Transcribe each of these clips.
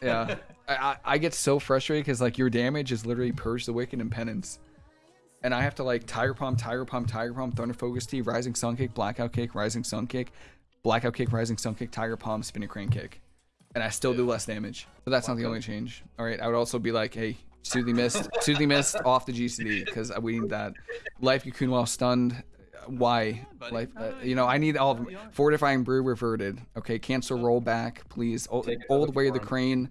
Yeah, I, I, I get so frustrated because like your damage is literally purge the wicked and penance, and I have to like tiger palm, tiger palm, tiger palm, thunder focus tea, rising sun kick, blackout kick, rising sun kick, blackout kick, rising sun kick, tiger palm, spinning crane kick, and I still do less damage. But that's not the only change. All right, I would also be like, hey, soothing mist, soothing mist off the GCD because we need that. Life cocoon while stunned. Why? Life, uh, you know, I need all of them. Fortifying brew reverted. Okay, cancel rollback, please. Old, old way of the crane.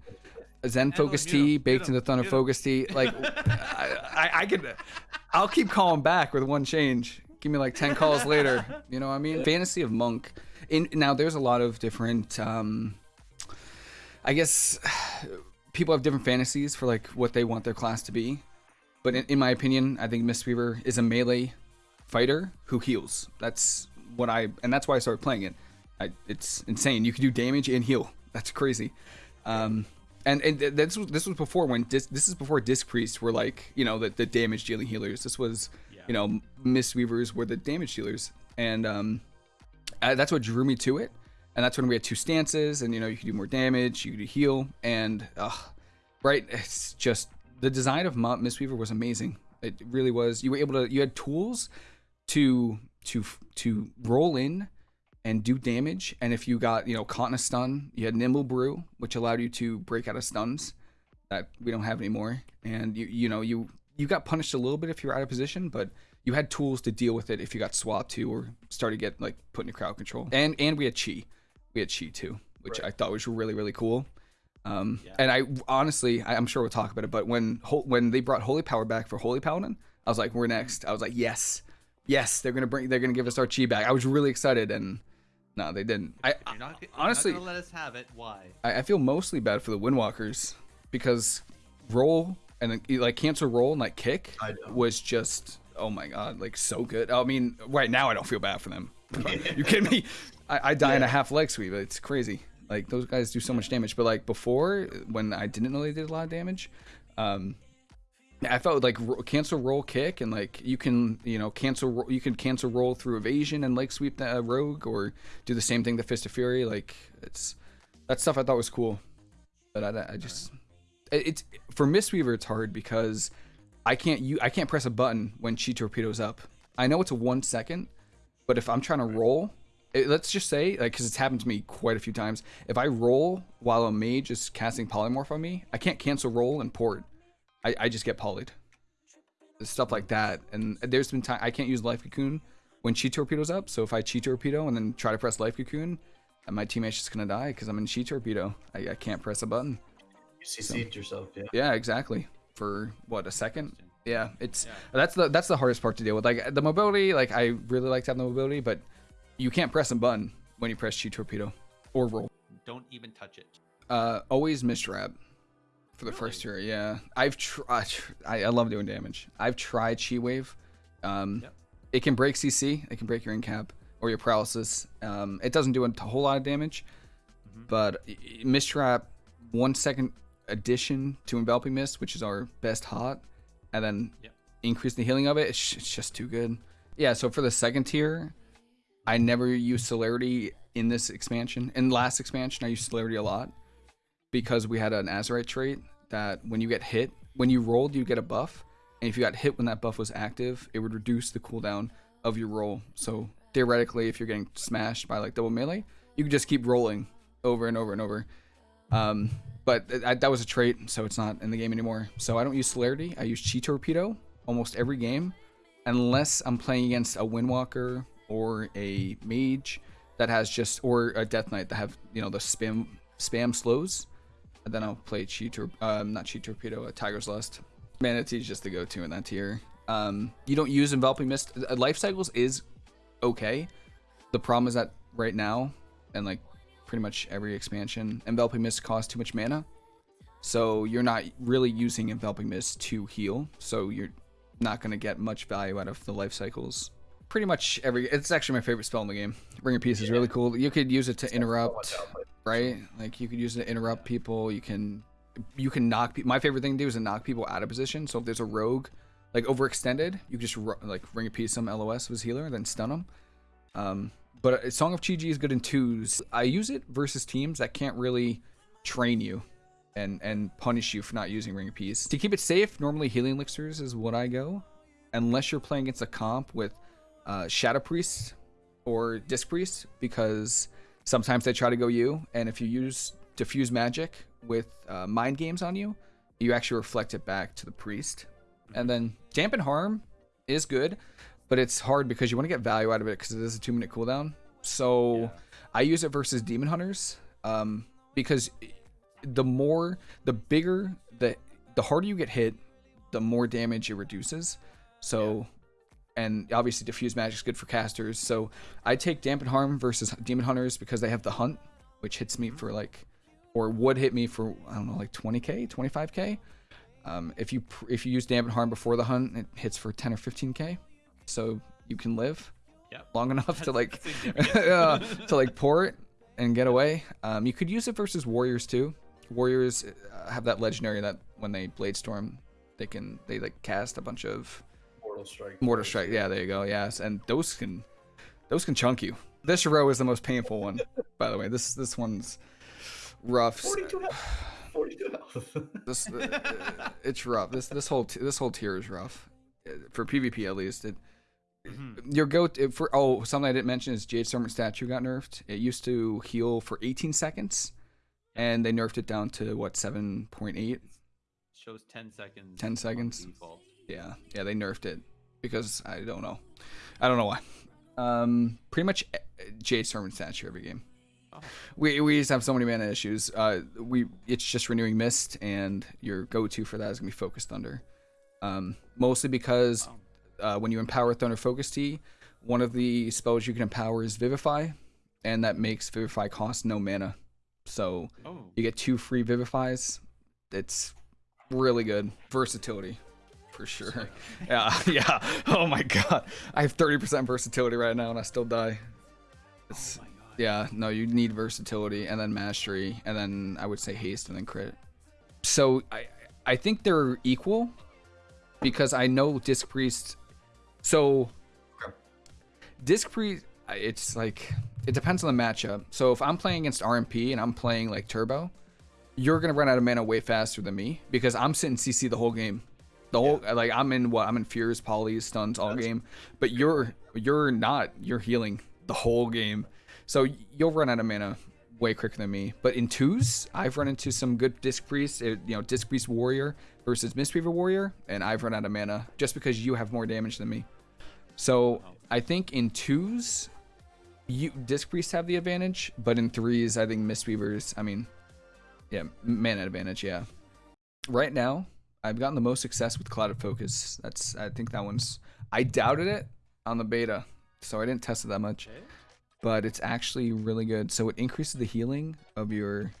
Zen focus tea baked 'em, into thunder focus tea. Like, I, I, I could, I'll keep calling back with one change. Give me like ten calls later. You know what I mean? Fantasy of monk. In now, there's a lot of different. um I guess people have different fantasies for like what they want their class to be. But in, in my opinion, I think Mistweaver is a melee fighter who heals. That's what I, and that's why I started playing it. I, it's insane. You can do damage and heal. That's crazy. Um, and and th- this was this was before when dis, this is before disc priests were like you know the, the damage dealing healers. This was you know Mistweavers were the damage dealers, and um, uh, that's what drew me to it. And that's when we had two stances, and you know you could do more damage, you could heal, and uh, right, it's just the design of Mo- Mistweaver was amazing. It really was. You were able to, you had tools to to to roll in and do damage. And if you got you know caught in a stun, you had Nimble Brew, which allowed you to break out of stuns that we don't have anymore. And you you know you you got punished a little bit if you were out of position, but you had tools to deal with it if you got swapped to or started to get like put into crowd control. And and we had chi, we had chi too, which I thought was really really cool. Um, yeah. and I honestly, I, I'm sure we'll talk about it, but when when they brought Holy Power back for Holy Paladin, I was like, we're next. I was like, yes, yes, they're gonna bring, they're gonna give us our chi back. I was really excited, and no, they didn't. I, You're not, you're honestly, not gonna let us have it. Why? I, I feel mostly bad for the Windwalkers because roll and then, like cancel roll and like kick was just oh my god like so good. I mean, right now I don't feel bad for them. you kidding me? I, I die in a half leg sweep. It's crazy. Like those guys do so much damage, but like before when I didn't know they did a lot of damage, um, I felt like ro- cancel roll kick and like you can you know cancel ro- you can cancel roll through evasion and leg sweep the uh, rogue or do the same thing to Fist of Fury. Like it's that stuff I thought was cool, but I, I just it- it's for Mistweaver it's hard because I can't you I can't press a button when Chi torpedoes up. I know it's a one second, but if I'm trying to roll, it, let's just say like because it's happened to me quite a few times. If I roll while a mage is casting polymorph on me, I can't cancel roll and port. I, I just get polyed. Stuff like that. And there's been time I can't use life cocoon when chi torpedo's up. So if I chi torpedo and then try to press life cocoon, and my teammate's just gonna die because I'm in chi torpedo. I, I can't press a button. You CC'd yourself, yeah. Yeah, exactly. For what a second. Yeah, it's that's the that's the hardest part to deal with. Like the mobility, like I really like to have the mobility, but you can't press a button when you press chi torpedo or roll. Don't even touch it. Uh, always Mist Wrap for the first tier. Yeah, I've tried. I, I love doing damage. I've tried chi wave. Um, Yep. it can break CC. It can break your incap or your paralysis. Um, it doesn't do a whole lot of damage, but i- i- Mist Wrap one second addition to enveloping mist, which is our best hot, and then Yep. increase the healing of it. It's, it's just too good. Yeah. So for the second tier, I never used celerity in this expansion. In last expansion, I used celerity a lot because we had an Azerite trait that when you get hit, when you rolled, you get a buff. And if you got hit when that buff was active, it would reduce the cooldown of your roll. So theoretically, if you're getting smashed by like double melee, you could just keep rolling over and over and over. Um, but th- that that was a trait, so it's not in the game anymore. So I don't use celerity. I use chi torpedo almost every game, unless I'm playing against a windwalker or a mage that has just or a death knight that have you know the spam spam slows. And then I'll play chi tor- um, not chi torpedo, a tiger's lust. Mana Tea is just the go-to in that tier. Um, you don't use enveloping mist. Uh, Life cycles is okay. The problem is that right now, and like pretty much every expansion, enveloping mist costs too much mana. So you're not really using enveloping mist to heal. So you're not gonna get much value out of the life cycles. Pretty much every. It's actually my favorite spell in the game. Ring of Peace is really cool. You could use it to interrupt, right? Like you could use it to interrupt people. You can, you can knock. pe- My favorite thing to do is to knock people out of position. So if there's a rogue, like overextended, you could just ru- like Ring of Peace some LOS with healer, then stun them. Um, but uh, Song of Chi Ji is good in twos. I use it versus teams that can't really train you. and and punish you for not using Ring of Peace. To keep it safe, normally healing elixirs is what I go, unless you're playing against a comp with uh, Shadow Priest or Disc Priest, because sometimes they try to go you, and if you use diffuse magic with uh, mind games on you, you actually reflect it back to the priest. And then dampen harm is good, but it's hard because you want to get value out of it because it is a two minute cooldown. So Yeah. I use it versus demon hunters um, because the more, the bigger, the the harder you get hit, the more damage it reduces. So, and obviously diffuse magic is good for casters. So I take dampen harm versus demon hunters because they have the hunt, which hits me for like, or would hit me for I don't know like 20k, 25k. Um, if you if you use dampen harm before the hunt, it hits for 10 or 15k. So you can live Yep. long enough to like uh, to like pour it and get away. Um, you could use it versus warriors too. Warriors uh, have that legendary that when they blade storm, they can they like cast a bunch of Mortal Strike. mortar strike. Yeah, there you go. Yes, and those can those can chunk you. This row is the most painful one, by the way. This this one's rough. 42 health. 42 health. This uh, it's rough. This this whole t- this whole tier is rough for PvP at least. It Mhm. your go to, for oh something I didn't mention is Jade Serpent statue got nerfed. It used to heal for 18 seconds, and they nerfed it down to what 7.8. Shows 10 seconds. 10 seconds. default. Yeah, yeah, they nerfed it because I don't know, I don't know why. Um, pretty much eh, Jade Serpent statue every game. Oh. We we just have so many mana issues. Uh, we it's just renewing mist, and your go-to for that is gonna be focus thunder. Um, mostly because Oh. uh, when you empower Thunder Focus Tea, one of the spells you can empower is Vivify, and that makes Vivify cost no mana. So Oh. you get two free Vivifies. It's really good versatility, for sure. Yeah, yeah. Oh my god, I have 30% versatility right now, and I still die. Oh it's, Oh my god. yeah, no, you need versatility and then mastery and then I would say haste and then crit. So I I think they're equal because I know Disc Priest. So Disc Priest, it's like it depends on the matchup. So if I'm playing against RMP and I'm playing like Turbo, you're gonna run out of mana way faster than me because I'm sitting CC the whole game. The whole like I'm in what I'm in fears, polys, stuns all That's- game, but you're you're not. You're healing the whole game, so you'll run out of mana way quicker than me. But in twos, I've run into some good disc priest, uh, you know, disc priest warrior versus Mistweaver warrior, and I've run out of mana just because you have more damage than me. So I think in twos, you disc priests have the advantage, but in threes, I think Mistweavers. I mean, yeah, mana advantage. Yeah. Right now, I've gotten the most success with Clouded Focus. That's I think that one's. I doubted it on the beta, so I didn't test it that much but it's actually really good. So it increases the healing of your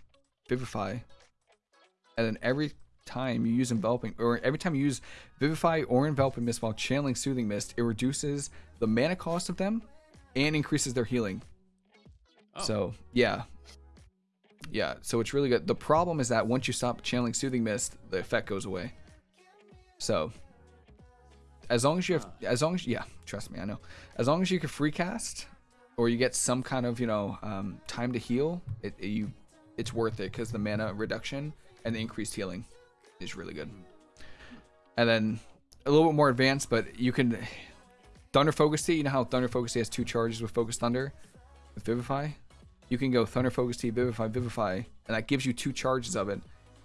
Vivify, and then every time you use enveloping, or every time you use Vivify or enveloping mist while channeling soothing mist, it reduces the mana cost of them and increases their healing. Oh. So yeah, yeah. So it's really good. The problem is that once you stop channeling soothing mist, the effect goes away. So as long as you have, as long as yeah, trust me, I know. As long as you can free cast, or you get some kind of you know um, time to heal, it, it- you it's worth it because the mana reduction and the increased healing is really good. And then a little bit more advanced, but you can Thunder Focus Tea. You know how Thunder Focus Tea has two charges with Focus Thunder, with Vivify. You can go Thunder Focus Tea, Vivify, Vivify, and that gives you two charges of it.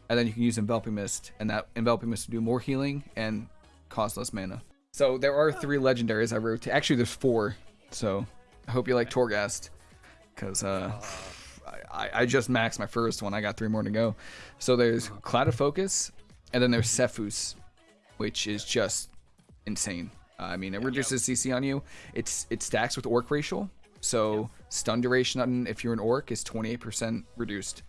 And then you can use Enveloping Mist, and that Enveloping Mist will do more healing and cost less mana. So there are three legendaries I wrote. Actually, there's four. So I hope you like Torghast, because uh, I, I just maxed my first one. I got three more to go. So there's Clouded Focus, and then there's Sephuz, which is just insane. I mean, it reduces CC on you. It's it stacks with Orc Racial, so stun duration on if you're an Orc is 28% reduced.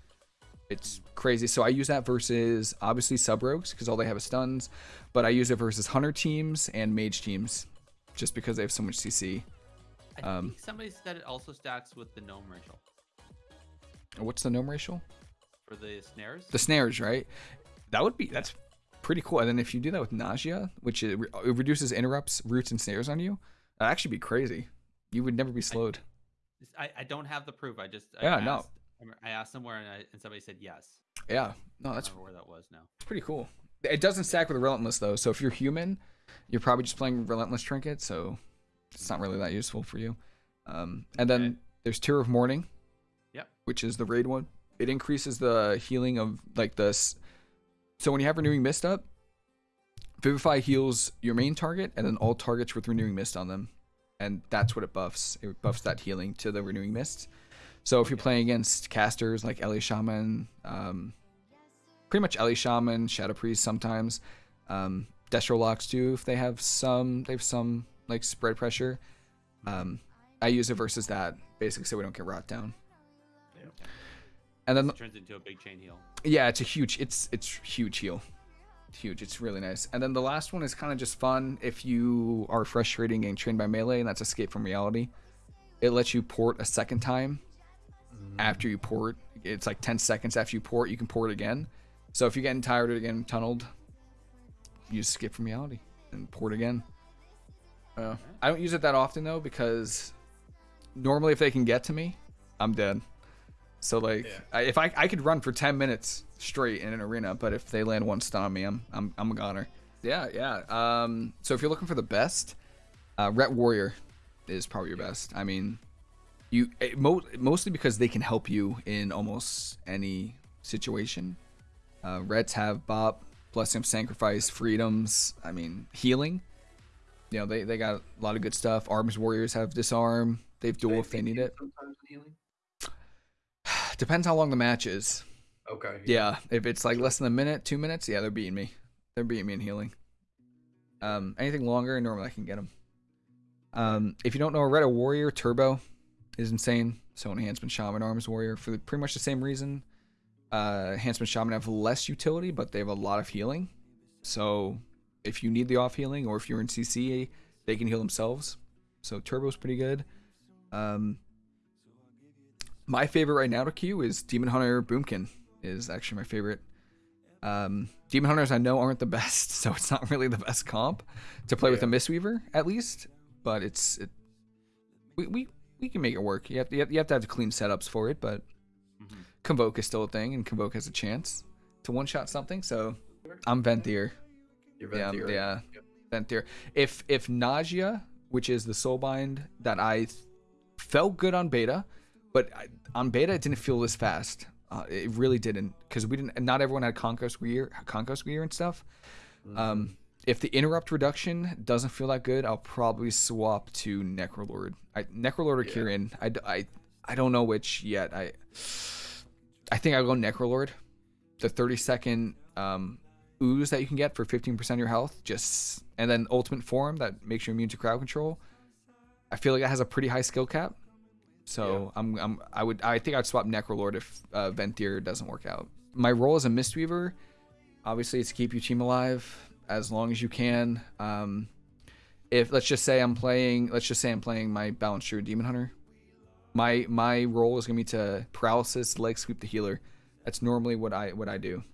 It's crazy. So I use that versus obviously sub rogues because all they have is stuns, but I use it versus hunter teams and mage teams, just because they have so much CC. I Um, think somebody said it also stacks with the gnome racial What's the gnome racial? for the snares. The snares, right? That would be that's pretty cool. And then if you do that with nausea, which it, re- it reduces interrupts, roots, and snares on you, that'd actually be crazy. You would never be slowed. I, I don't have the proof. I just I Yeah, no. I asked somewhere and, I, and somebody said yes. Yeah. No, I that's where that was now. It's pretty cool. It doesn't stack with Relentless though, so if you're human, you're probably just playing Relentless Trinket, so it's not really that useful for you. Um, and then Okay. there's Tear of Morning. Yep. Which is the raid one. It increases the healing of like this. So when you have Renewing Mist up, Vivify heals your main target and then all targets with Renewing Mist on them, and that's what it buffs. It buffs that healing to the Renewing Mist. So if you're playing against casters like Ele Shaman, um, pretty much Ele Shaman, Shadow Priest sometimes, um, Destro Locks too. If they have some, they have some like spread pressure. Um, I use it versus that basically so we don't get rot down. Yeah. And then It turns into a big chain heal. yeah, it's a huge, it's it's huge heal, It's huge. It's really nice. And then the last one is kind of just fun if you are frustrating getting trained by melee, and that's Escape from Reality. It lets you port a second time after you port. It's like 10 seconds after you port, you can port again. So if you're getting tired of getting tunneled, you just skip from reality and port again. Uh, I don't use it that often though because normally if they can get to me, I'm dead. So like Yeah. I, if I I could run for 10 minutes straight in an arena, but if they land one stun on me, I'm I'm I'm a goner. Yeah, yeah. Um so if you're looking for the best, uh Ret Warrior is probably your best. I mean, you it, mo- mostly because they can help you in almost any situation. Uh, Rets have Bop, Blessing of Sacrifice, Freedoms. I mean, healing. You know, they, they got a lot of good stuff. Arms Warriors have Disarm. They have Duel if they need it. Sometimes healing. Depends how long the match is. Okay. Yeah, if it's like less than a minute, two minutes, yeah, they're beating me. They're beating me in healing. Um, anything longer, normally I can get them. Um, if you don't know, a Red A Warrior Turbo is insane. So Enhancement Shaman Arms Warrior for the, pretty much the same reason. Uh, Enhancement Shaman have less utility, but they have a lot of healing. So if you need the off healing, or if you're in CC, they can heal themselves. So Turbo's pretty good. Um, my favorite right now to queue is Demon Hunter Boomkin is actually my favorite. Um, Demon Hunters I know aren't the best, so it's not really the best comp to play with a Yeah. Mistweaver at least. But it's it, we, we we can make it work. You have, you have you have to have clean setups for it, but Mhm. Convoke is still a thing, and Convoke has a chance to one shot something. So I'm Venthyr. Your Yeah, Venthyr. yeah. Venthyr. If if Nausea, which is the soulbind that I felt good on beta, but I, on beta it didn't feel this fast. Uh, it really didn't because we didn't. Not everyone had Conquest gear, Conquest gear and stuff. Um, if the interrupt reduction doesn't feel that good, I'll probably swap to Necrolord. I, Necrolord or Yeah. Kyrian. I, I, I don't know which yet. I I think I'll go Necrolord. The 30 second um, ooze that you can get for 15% of your health, just and then ultimate form that makes you immune to crowd control. I feel like that has a pretty high skill cap. So I'm, I'm I would I think I'd swap Necrolord if uh, Venthyr doesn't work out. My role as a Mistweaver, obviously, is to keep your team alive as long as you can. Um, if let's just say I'm playing, let's just say I'm playing my Balanced Druid Demon Hunter. My my role is gonna be to paralysis, leg sweep the healer. That's normally what I what I do.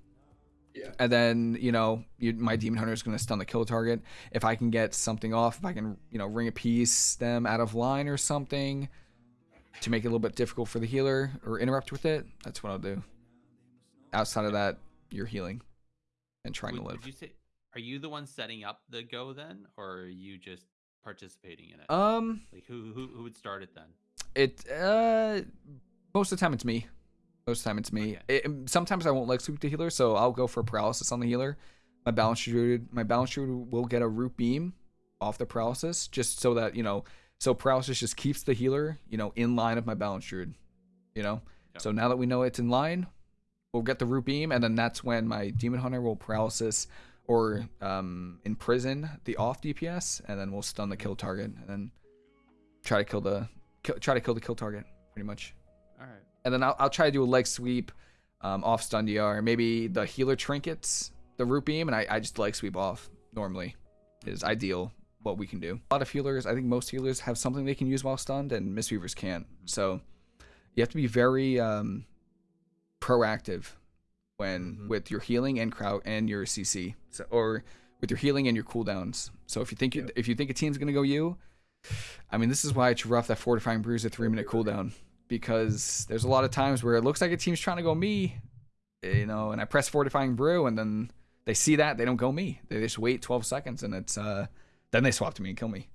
Yeah. And then you know you, my demon hunter is going to stun the kill target. If I can get something off, if I can you know Ring of Peace them out of line or something to make it a little bit difficult for the healer or interrupt with it, that's what I'll do. Outside of that, you're healing and trying Would, to live. you say, are you the one setting up the go then, or are you just participating in it? Um, like who who who would start it then? it uh most of the time it's me. Most of the time it's me. Okay. It, sometimes I won't leg sweep the healer, so I'll go for paralysis on the healer. My balance druid, my balance druid will get a root beam off the paralysis, just so that you know. So paralysis just keeps the healer, you know, in line of my balance druid. You know. Yep. So now that we know it's in line, we'll get the root beam, and then that's when my demon hunter will paralysis or um, imprison the off DPS, and then we'll stun the kill target, and then try to kill the kill, try to kill the kill target, pretty much. All right. And then I'll, I'll try to do a leg sweep um, off stun DR, maybe the healer trinkets, the root beam, and I, I just leg sweep off normally is ideal what we can do. A lot of healers, I think most healers have something they can use while stunned, and Mistweavers can't. So you have to be very um, proactive when Mhm. with your healing and crowd and your CC, so, or with your healing and your cooldowns. So if you think you, Yeah. if you think a team's gonna go you, I mean this is why it's rough that fortifying bruise at three minute cooldown because there's a lot of times where it looks like a team's trying to go me, you know, and I press fortifying brew, and then they see that they don't go me. They just wait 12 seconds, and it's uh, then they swap to me and kill me.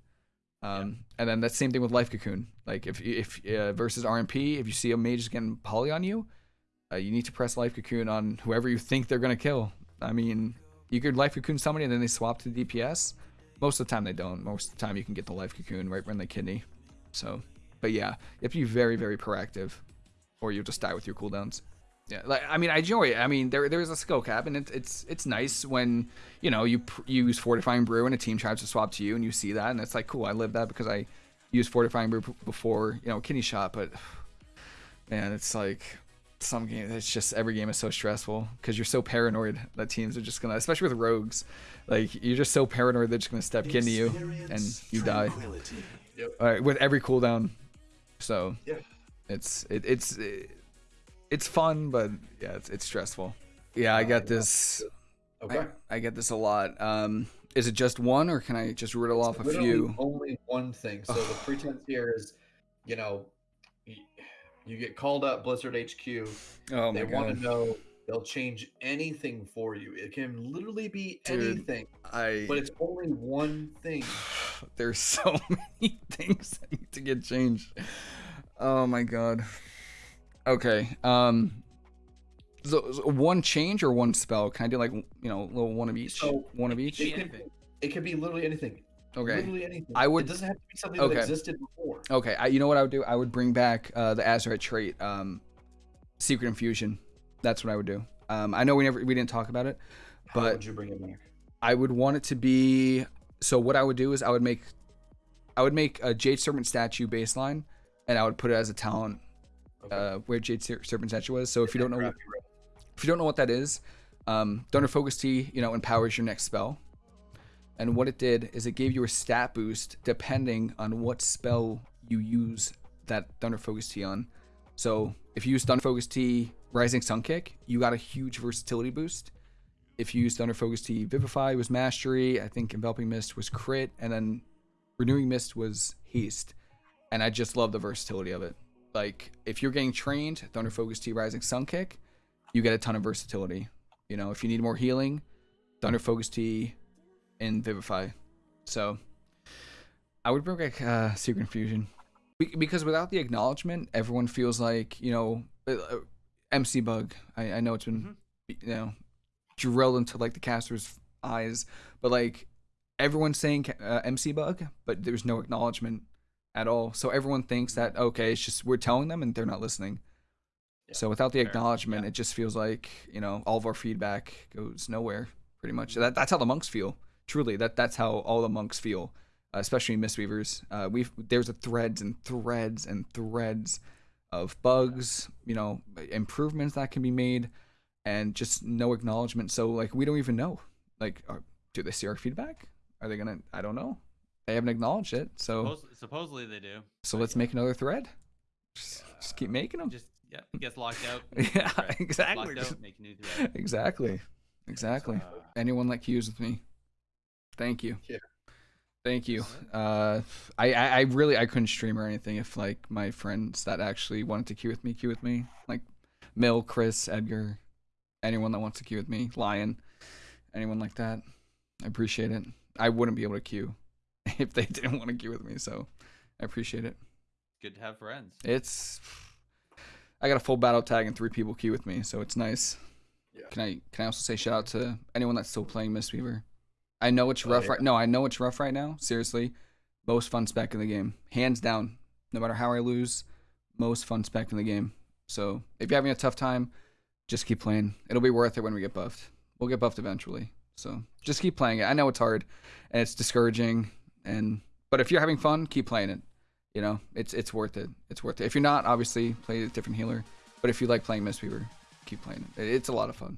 Um, and then that same thing with life cocoon. Like if if uh, versus RMP, if you see a mage getting poly on you, uh, you need to press life cocoon on whoever you think they're gonna kill. I mean, you could life cocoon somebody and then they swap to the DPS. Most of the time they don't. Most of the time you can get the life cocoon right when they kidney. So, but yeah, you have to be very very proactive, or you'll just die with your cooldowns. Yeah, like I mean, I enjoy it. I mean, there there's a skill cap, and it's it's it's nice when you know you pr- you use fortifying brew and a team tries to swap to you, and you see that, and it's like cool. I lived that because I used fortifying brew before you know kidney shot, but man, it's like some game. It's just every game is so stressful because you're so paranoid that teams are just gonna, especially with rogues, like you're just so paranoid they're just gonna step into you and you die. Yep. All right, with every cooldown, so Yeah. it's it, it's it, it's fun, but yeah, it's it's stressful. Yeah, I Uh, got this. Okay. I, I get this a lot. Um, is it just one, or can I just riddle off a few? Only one thing. So the pretense here is, you know, you get called up Blizzard HQ. Oh my they want to know. They'll change anything for you. It can literally be Dude. anything, I but it's only one thing. there's so many things that need to get changed. Oh my god. Okay. Um. So, so one change or one spell? Can I do like you know, little one of each? So, one of It each. It can- anything. It could be literally anything. Okay. Literally anything. I would- It doesn't have to be something Okay. that existed before. Okay. I, you know what I would do? I would bring back uh, the Azerite trait, um, Secret Infusion. That's what I would do. Um, I know we never we didn't talk about it, How but would you bring it back? I would want it to be. So what I would do is I would make, I would make a Jade Serpent statue baseline, and I would put it as a talent Okay. uh, where Jade Ser- Serpent statue was. So if you don't know, if you don't know what that is, um, Thunder Focus Tea, you know, empowers your next spell. And what it did is it gave you a stat boost depending on what spell you use that Thunder Focus Tea on. So if you use Thunder Focus Tea Rising Sun Kick, you got a huge versatility boost. If you use Thunder Focus Tea Vivify was Mastery, I think Enveloping Mist was Crit, and then Renewing Mist was Haste. And I just love the versatility of it. Like if you're getting trained, Thunder Focus tea Rising Sun Kick, you get a ton of versatility. You know, if you need more healing, Thunder Focus tea and Vivify. So I would bring back uh, Secret Infusion Be- because without the acknowledgement, everyone feels like you know uh, uh, MC Bug. I, I know it's been you know drilled into like the caster's eyes, but like everyone's saying uh, MC Bug, but there's no acknowledgement at all. So everyone thinks that okay, it's just we're telling them and they're not listening. Yeah, So without the fair. acknowledgement, Yeah. it just feels like you know all of our feedback goes nowhere. Pretty much. That, that's how the monks feel. Truly, that that's how all the monks feel, uh, especially Mistweavers. Uh, we've there's a threads and threads and threads of bugs, you know, improvements that can be made, and just no acknowledgement. So like we don't even know. Like, are, do they see our feedback? Are they gonna? I don't know. They haven't acknowledged it. So Suppos- supposedly they do. so but let's make another thread. Just, just keep making them. Just yeah, gets locked out. Yeah, exactly. Locked out, make a new thread. Exactly. Exactly. Uh, Anyone that queues with me. Thank you. Yeah. Thank you. Uh, I, I, I really I couldn't stream or anything if like my friends that actually wanted to queue with me queue with me like Mill, Chris, Edgar, anyone that wants to queue with me, Lion, anyone like that. I appreciate it. I wouldn't be able to queue if they didn't want to queue with me, so I appreciate it. good to have friends. It's I got a full battle tag and three people queue with me, so it's nice. Yeah. Can I can I also say shout out to anyone that's still playing Mistweaver? I know it's Oh, rough yeah. right no, I know it's rough right now. Seriously. Most fun spec in the game. Hands down. No matter how I lose, most fun spec in the game. So if you're having a tough time, just keep playing. It'll be worth it when we get buffed. We'll get buffed eventually. So just keep playing it. I know it's hard and it's discouraging and but if you're having fun, keep playing it. You know, it's it's worth it. It's worth it. If you're not, obviously play a different healer. But if you like playing Mistweaver, keep playing it. It's a lot of fun.